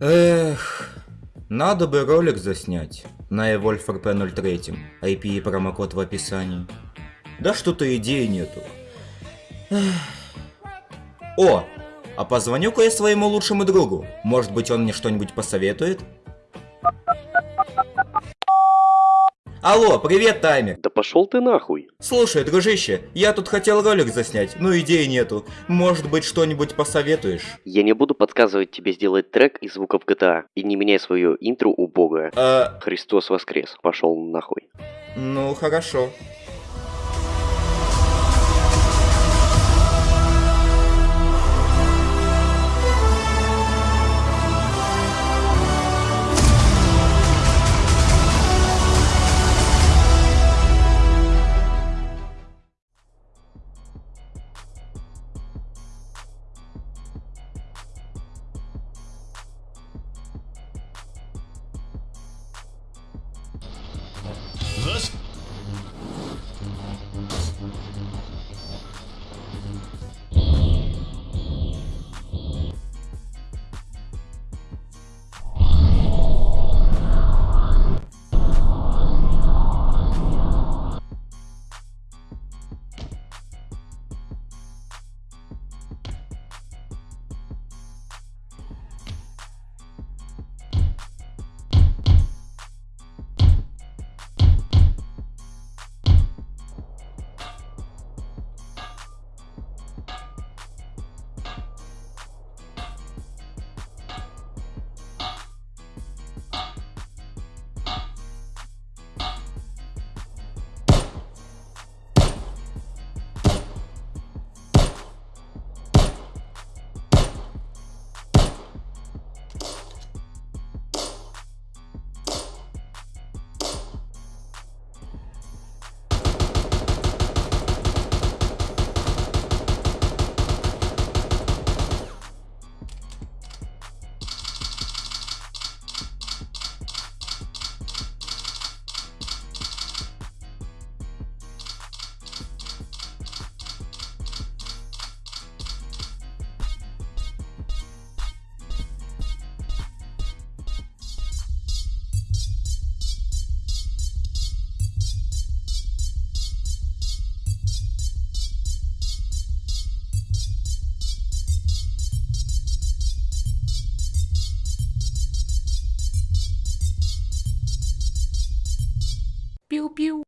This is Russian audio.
Эх, надо бы ролик заснять на Evolve RP03, IP и промокод в описании. Да что-то идеи нету. О, а позвоню-ка я своему лучшему другу. Может быть он мне что-нибудь посоветует? Алло, привет, таймер. Да пошел ты нахуй. Слушай, дружище, я тут хотел ролик заснять, но идей нету. Может быть, что-нибудь посоветуешь? Я не буду подсказывать тебе сделать трек из звуков GTA. И не меняй свое интро убогое. А, Христос воскрес. Пошел нахуй. ну хорошо. us piu.